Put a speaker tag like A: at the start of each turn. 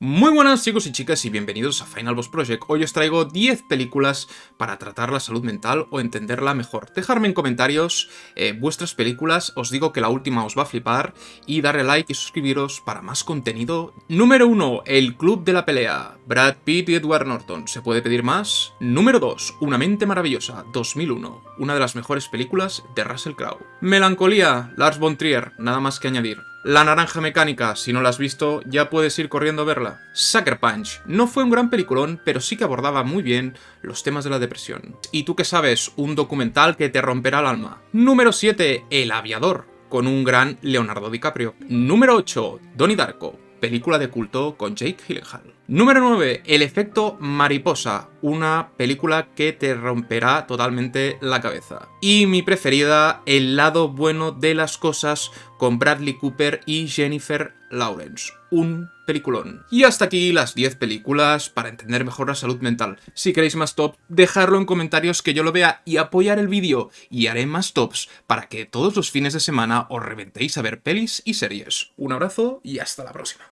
A: Muy buenas chicos y chicas y bienvenidos a Final Boss Project. Hoy os traigo 10 películas para tratar la salud mental o entenderla mejor. Dejadme en comentarios eh, vuestras películas, os digo que la última os va a flipar y darle like y suscribiros para más contenido. Número 1. El Club de la Pelea. Brad Pitt y Edward Norton. ¿Se puede pedir más? Número 2. Una mente maravillosa. 2001. Una de las mejores películas de Russell Crowe. Melancolía. Lars von Trier. Nada más que añadir. La Naranja Mecánica, si no la has visto, ya puedes ir corriendo a verla. Sucker Punch, no fue un gran peliculón, pero sí que abordaba muy bien los temas de la depresión. Y tú que sabes, un documental que te romperá el alma. Número 7, El Aviador, con un gran Leonardo DiCaprio. Número 8, Donnie Darko, película de culto con Jake Gyllenhaal. Número 9, El efecto mariposa, una película que te romperá totalmente la cabeza. Y mi preferida, El lado bueno de las cosas, con Bradley Cooper y Jennifer Lawrence. Un peliculón. Y hasta aquí las 10 películas para entender mejor la salud mental. Si queréis más top, dejadlo en comentarios que yo lo vea y apoyar el vídeo. Y haré más tops para que todos los fines de semana os reventéis a ver pelis y series. Un abrazo y hasta la próxima.